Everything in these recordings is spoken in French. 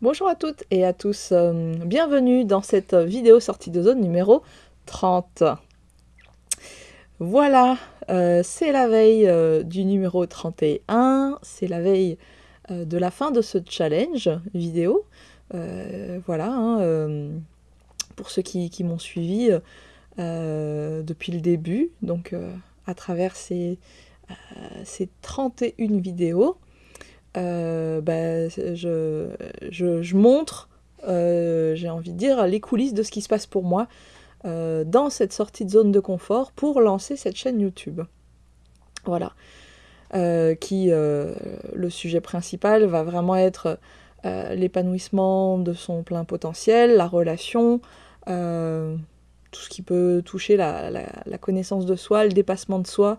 Bonjour à toutes et à tous, euh, bienvenue dans cette vidéo sortie de zone numéro 30. Voilà, euh, c'est la veille euh, du numéro 31, c'est la veille de la fin de ce challenge vidéo. voilà, hein, pour ceux qui, m'ont suivi depuis le début, donc à travers ces, ces 31 vidéos. Euh, bah, je, montre, euh, j'ai envie de dire, les coulisses de ce qui se passe pour moi euh, dans cette sortie de zone de confort pour lancer cette chaîne YouTube. Voilà. qui, le sujet principal va vraiment être l'épanouissement de son plein potentiel, la relation, tout ce qui peut toucher la, la, connaissance de soi, le dépassement de soi,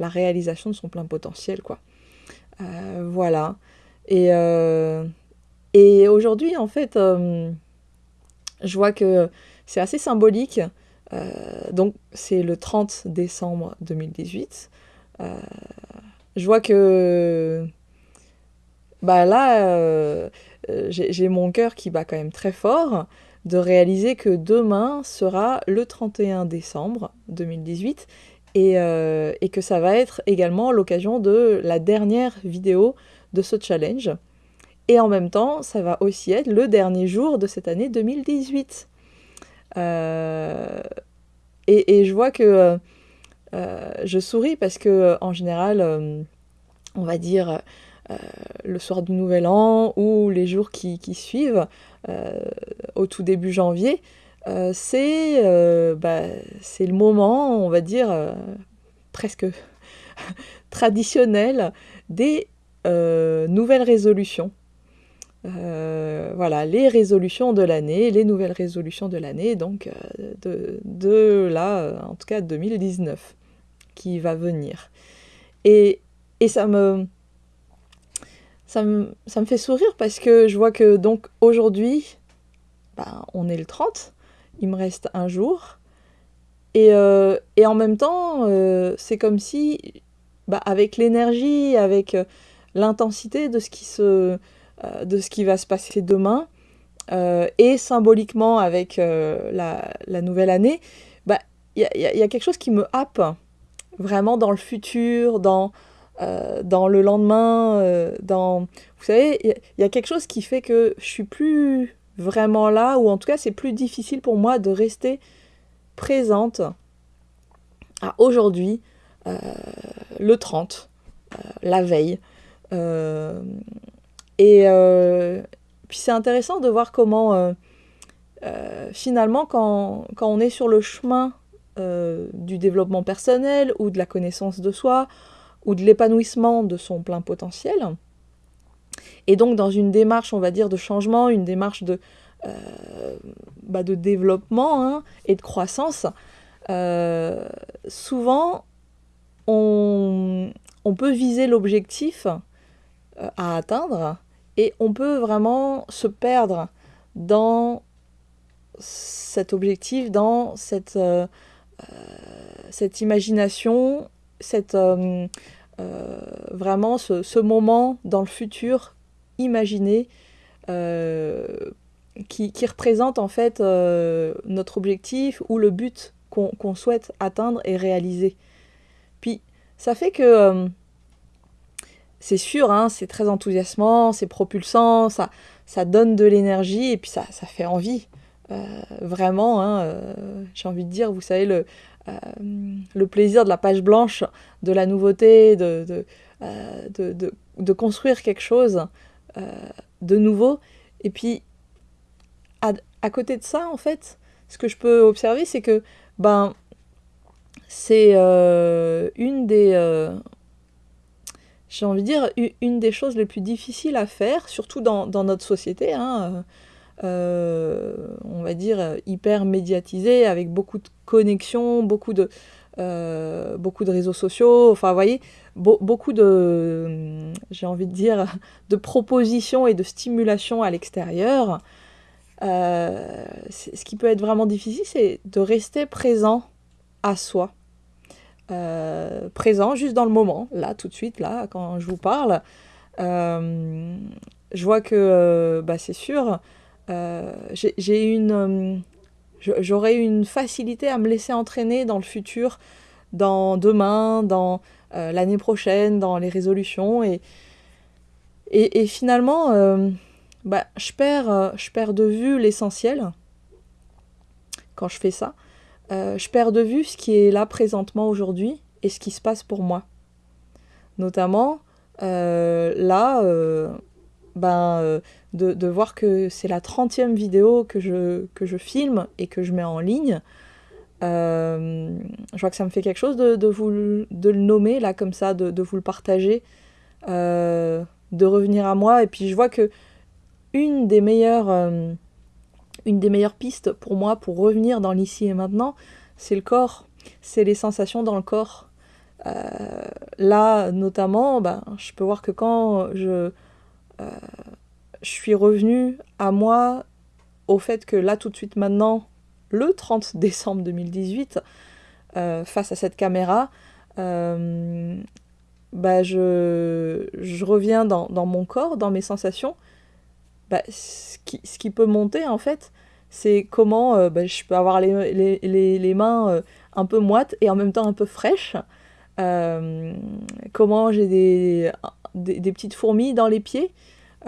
la réalisation de son plein potentiel, quoi. Euh, voilà. Et, euh, et aujourd'hui, en fait, euh, je vois que c'est assez symbolique. donc, c'est le 30 décembre 2018. je vois que bah là, j'ai mon cœur qui bat quand même très fort de réaliser que demain sera le 31 décembre 2018 euh, et, que ça va être également l'occasion de la dernière vidéo de ce challenge. Et en même temps, ça va aussi être le dernier jour de cette année 2018. Euh, et, je vois que euh, je souris parce que en général, on va dire le soir du Nouvel An ou les jours qui suivent, au tout début janvier, euh, euh, bah, c'est le moment, on va dire, euh, presque traditionnel des nouvelles résolutions. voilà, les résolutions de l'année, les nouvelles résolutions de l'année, donc de, de, là, en tout cas 2019, qui va venir. Et, et ça, me, ça, me, ça me fait sourire parce que je vois que donc aujourd'hui, ben, on est le 30, il me reste un jour. Et, euh, en même temps, euh, c'est comme si, bah, avec l'énergie, avec euh, l'intensité de, ce qui de ce qui va se passer demain, et symboliquement avec la, nouvelle année, bah, il y, y, a quelque chose qui me happe vraiment dans le futur, dans, dans le lendemain, dans... Vous savez, il y, a quelque chose qui fait que je suis plus vraiment là, ou en tout cas c'est plus difficile pour moi de rester présente à aujourd'hui, euh, le 30, euh, la veille. Euh, et puis c'est intéressant de voir comment finalement quand, quand, on est sur le chemin du développement personnel ou de la connaissance de soi ou de l'épanouissement de son plein potentiel, et donc dans une démarche, on va dire, de changement, une démarche de, euh, bah, de développement hein, et de croissance, euh, souvent on, peut viser l'objectif euh, à atteindre et on peut vraiment se perdre dans cet objectif, dans cette, cette imagination, cette, vraiment ce, moment dans le futur imaginer euh, qui, représente en fait euh, notre objectif ou le but qu'on souhaite atteindre et réaliser. Puis ça fait que euh, c'est sûr, hein, c'est très enthousiasmant, c'est propulsant, ça, ça donne de l'énergie et puis ça, ça fait envie. vraiment, hein, j'ai envie de dire, vous savez, le, le plaisir de la page blanche, de la nouveauté, de, de, de, construire quelque chose de nouveau. Et puis, à, côté de ça, en fait, ce que je peux observer, c'est que ben, c'est euh, une des... Euh, j'ai envie de dire, une des choses les plus difficiles à faire, surtout dans, notre société, hein, on va dire hyper médiatisée, avec beaucoup de connexions, beaucoup de, beaucoup de réseaux sociaux, enfin, vous voyez, beaucoup de, j'ai envie de dire, de propositions et de stimulation à l'extérieur. Euh, ce qui peut être vraiment difficile, c'est de rester présent à soi. Euh, présent juste dans le moment, là, tout de suite, là, quand je vous parle. Euh, je vois que bah, c'est sûr, j'ai une j'aurai une facilité à me laisser entraîner dans le futur, dans demain, dans l'année prochaine, dans les résolutions. Et, et, finalement, bah, je, perds, je perds de vue l'essentiel quand je fais ça. je perds de vue ce qui est là présentement aujourd'hui et ce qui se passe pour moi. Notamment, euh, là, euh, ben, euh, de, voir que c'est la 30e vidéo que je, que je filme et que je mets en ligne. je vois que ça me fait quelque chose de, vous de le nommer là comme ça, de, vous le partager, de revenir à moi. Et puis je vois que une des meilleures, une des meilleures pistes pour moi pour revenir dans l'ici et maintenant, c'est le corps, c'est les sensations dans le corps. Euh, là, notamment, ben, je peux voir que quand je, euh, je suis revenue à moi au fait que là, tout de suite maintenant, le 30 décembre 2018, euh, face à cette caméra, euh, bah, je, je, reviens dans, dans, mon corps, dans mes sensations. Bah, ce, qui, ce, qui, peut monter, en fait, c'est comment bah, je peux avoir les, les, les, les mains un peu moites et en même temps un peu fraîches. Euh, comment j'ai des, des, petites fourmis dans les pieds.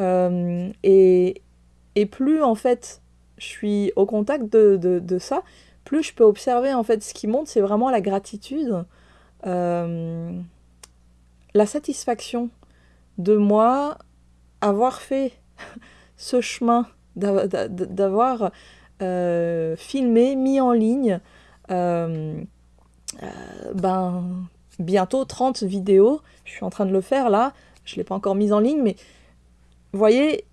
Euh, et, plus en fait je suis au contact de, de, ça, plus je peux observer en fait ce qui monte, c'est vraiment la gratitude, euh, la satisfaction de moi avoir fait ce chemin, d'avoir filmé, mis en ligne, ben bientôt 30 vidéos. Je suis en train de le faire là. Je ne l'ai pas encore mise en ligne, mais vous voyez,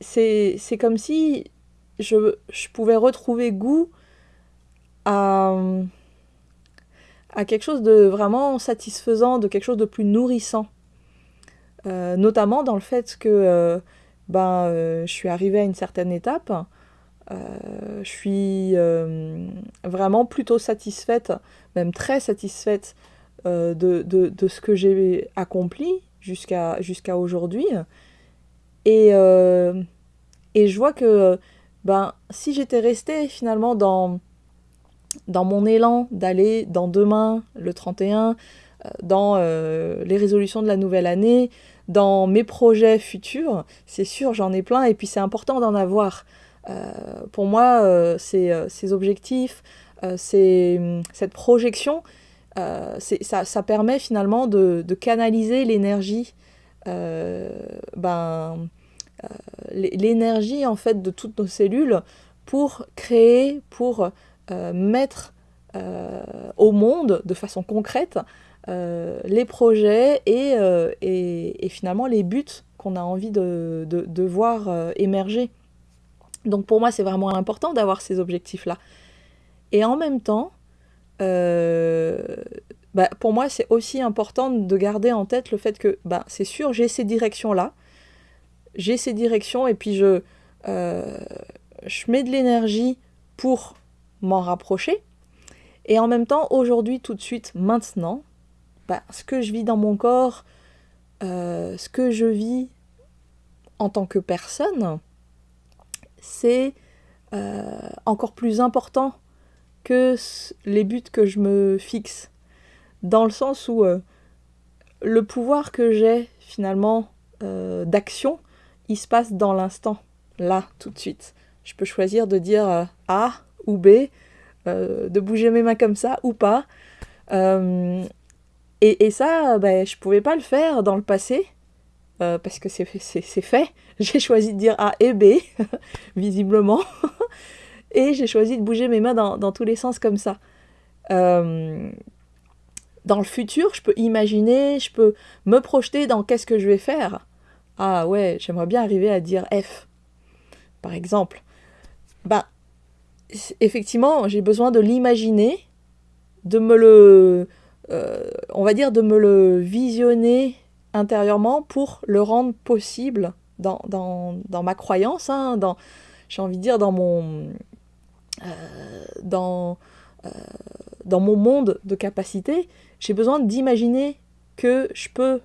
c'est comme si je, je, pouvais retrouver goût à, à quelque chose de vraiment satisfaisant, de quelque chose de plus nourrissant. Euh, notamment dans le fait que euh, ben, euh, je suis arrivée à une certaine étape. je suis vraiment plutôt satisfaite, même très satisfaite de, de, de, ce que j'ai accompli jusqu'à aujourd'hui. Et, euh, et je vois que ben, si j'étais restée finalement dans, dans mon élan d'aller dans demain, le 31, euh, dans les résolutions de la nouvelle année, dans mes projets futurs, c'est sûr, j'en ai plein, et puis c'est important d'en avoir. pour moi, ces, objectifs, cette projection, euh, ça, ça, permet finalement de, canaliser l'énergie, euh, ben, euh, l'énergie en fait de toutes nos cellules pour créer, pour mettre au monde de façon concrète les projets et, et, et, finalement les buts qu'on a envie de, de, voir émerger. Donc pour moi, c'est vraiment important d'avoir ces objectifs-là. Et en même temps, euh, bah, pour moi, c'est aussi important de garder en tête le fait que, bah, c'est sûr, j'ai ces directions-là, j'ai ces directions, et puis je, euh, je mets de l'énergie pour m'en rapprocher. Et en même temps, aujourd'hui, tout de suite, maintenant, bah, ce que je vis dans mon corps, euh, ce que je vis en tant que personne, c'est encore plus important que les buts que je me fixe. Dans le sens où euh, le pouvoir que j'ai finalement euh, d'action, il se passe dans l'instant, là, tout de suite. Je peux choisir de dire euh, A ou B, de bouger mes mains comme ça ou pas. Et, et, ça, ben, je pouvais pas le faire dans le passé, parce que c'est fait. J'ai choisi de dire A et B, visiblement. Et j'ai choisi de bouger mes mains dans, tous les sens comme ça. Dans le futur, je peux imaginer, je peux me projeter dans qu'est-ce que je vais faire. Ah ouais, j'aimerais bien arriver à dire F, par exemple. Bah, effectivement, j'ai besoin de l'imaginer, de me le, euh, on va dire, de me le visionner intérieurement pour le rendre possible dans, ma croyance, hein, dans, j'ai envie de dire, dans mon, euh, euh, dans mon monde de capacité, j'ai besoin d'imaginer que je peux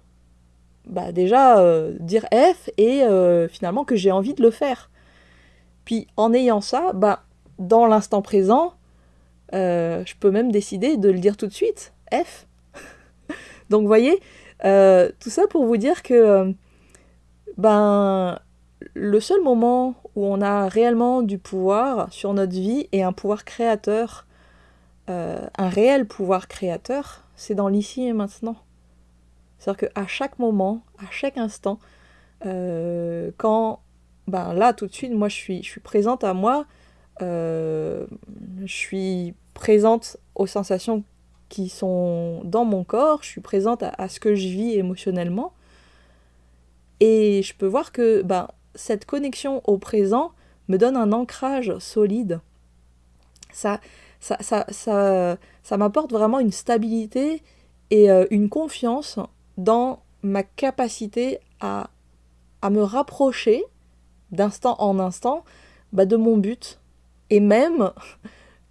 bah déjà dire F et finalement que j'ai envie de le faire. Puis en ayant ça, bah, dans l'instant présent, je peux même décider de le dire tout de suite, F. Donc voyez, tout ça pour vous dire que ben, le seul moment où on a réellement du pouvoir sur notre vie et un pouvoir créateur, un réel pouvoir créateur, c'est dans l'ici et maintenant. C'est-à-dire qu'à chaque moment, à chaque instant, euh, quand, ben là, tout de suite, moi, je suis, je suis présente à moi, euh, je suis présente aux sensations qui sont dans mon corps, je suis présente à, ce que je vis émotionnellement, et je peux voir que ben, cette connexion au présent me donne un ancrage solide. Ça, ça, ça, ça, m'apporte vraiment une stabilité et euh, une confiance dans ma capacité à, à me rapprocher d'instant en instant bah, de mon but et même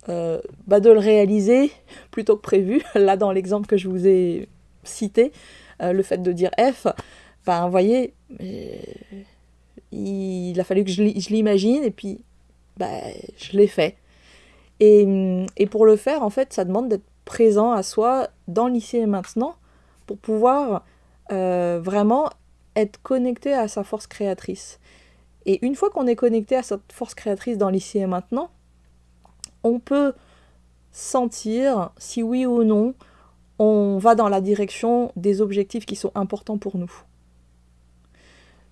euh, bah, de le réaliser plutôt que prévu. Là, dans l'exemple que je vous ai cité, euh, le fait de dire F, vous voyez, il a fallu que je l'imagine et puis bah, je l'ai fait. Et, et, pour le faire, en fait, ça demande d'être présent à soi dans l'ici et maintenant pour pouvoir euh, vraiment être connecté à sa force créatrice. Et une fois qu'on est connecté à cette force créatrice dans l'ici et maintenant, on peut sentir si oui ou non on va dans la direction des objectifs qui sont importants pour nous.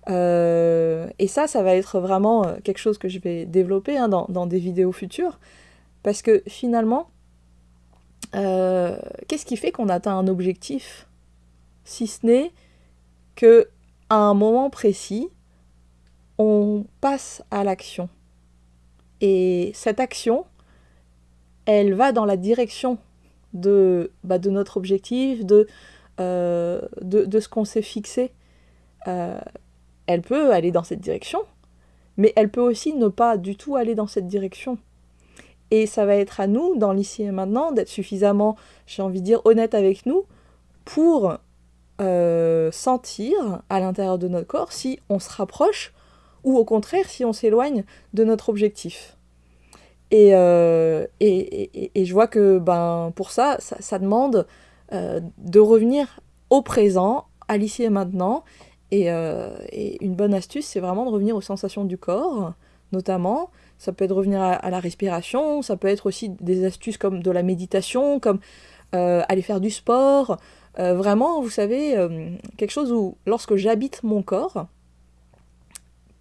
Euh, et ça, ça va être vraiment euh, quelque chose que je vais développer hein, dans, des vidéos futures, parce que finalement, qu'est-ce qui fait qu'on atteint un objectif? Si ce n'est que à un moment précis, on passe à l'action. Et cette action, elle va dans la direction de, bah, de notre objectif, de, euh, de, ce qu'on s'est fixé. Euh, elle peut aller dans cette direction, mais elle peut aussi ne pas du tout aller dans cette direction. Et ça va être à nous, dans l'ici et maintenant, d'être suffisamment, j'ai envie de dire, honnête avec nous pour euh, sentir à l'intérieur de notre corps si on se rapproche ou au contraire si on s'éloigne de notre objectif. Et, euh, et, et, je vois que ben, pour ça, ça, demande euh, de revenir au présent, à l'ici et maintenant. Et, une bonne astuce, c'est vraiment de revenir aux sensations du corps, notamment. Ça peut être revenir à, la respiration, ça peut être aussi des astuces comme de la méditation, comme aller faire du sport, euh, vraiment, vous savez, euh, quelque chose où, lorsque j'habite mon corps,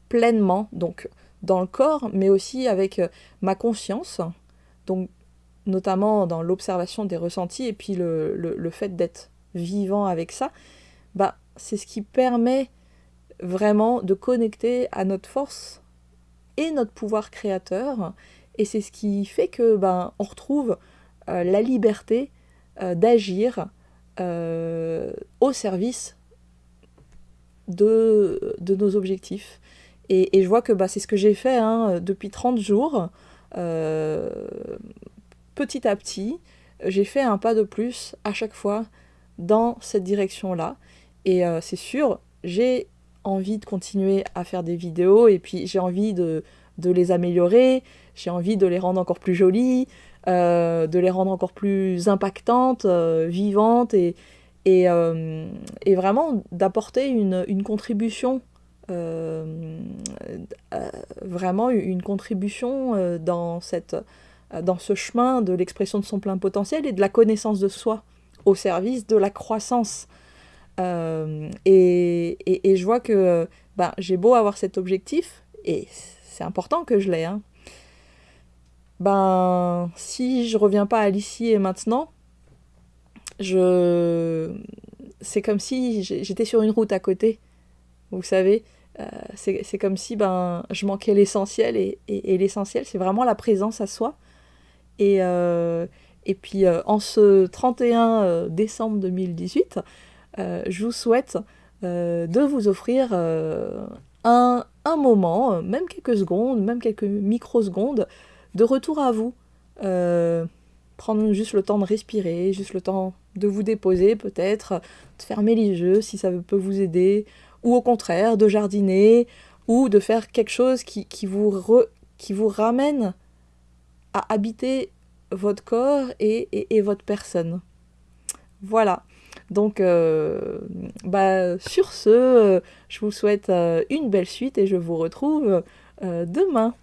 pleinement, donc dans le corps, mais aussi avec euh, ma conscience, donc notamment dans l'observation des ressentis et puis le, le, fait d'être vivant avec ça, bah, c'est ce qui permet vraiment de connecter à notre force et notre pouvoir créateur, et c'est ce qui fait que ben, on retrouve la liberté d'agir euh, au service de, nos objectifs. Et, je vois que bah, c'est ce que j'ai fait hein, depuis 30 jours. Euh, petit à petit, j'ai fait un pas de plus à chaque fois dans cette direction-là. Et euh, c'est sûr, j'ai envie de continuer à faire des vidéos et puis j'ai envie de, de, les améliorer, j'ai envie de les rendre encore plus jolies, euh, de les rendre encore plus impactantes, euh, vivantes et, et, euh, et vraiment d'apporter une, une, contribution, vraiment une contribution dans, cette, dans ce chemin de l'expression de son plein potentiel et de la connaissance de soi au service de la croissance. Et, et, et, je vois que ben, j'ai beau avoir cet objectif, et c'est important que je l'ai, hein, ben si je reviens pas à l'ici et maintenant, je c'est comme si j'étais sur une route à côté. Vous savez, euh, c'est comme si ben je manquais l'essentiel et, et, l'essentiel c'est vraiment la présence à soi. Et, euh, et puis euh, en ce 31 décembre 2018, je vous souhaite de vous offrir un, un moment, même quelques secondes, même quelques microsecondes, de retour à vous. Euh, prendre juste le temps de respirer, juste le temps de vous déposer peut-être, de fermer les yeux si ça peut vous aider, ou au contraire de jardiner, ou de faire quelque chose qui, vous, qui vous ramène à habiter votre corps et, votre personne. Voilà. Donc, euh, bah, sur ce, euh, je vous souhaite euh, une belle suite et je vous retrouve demain.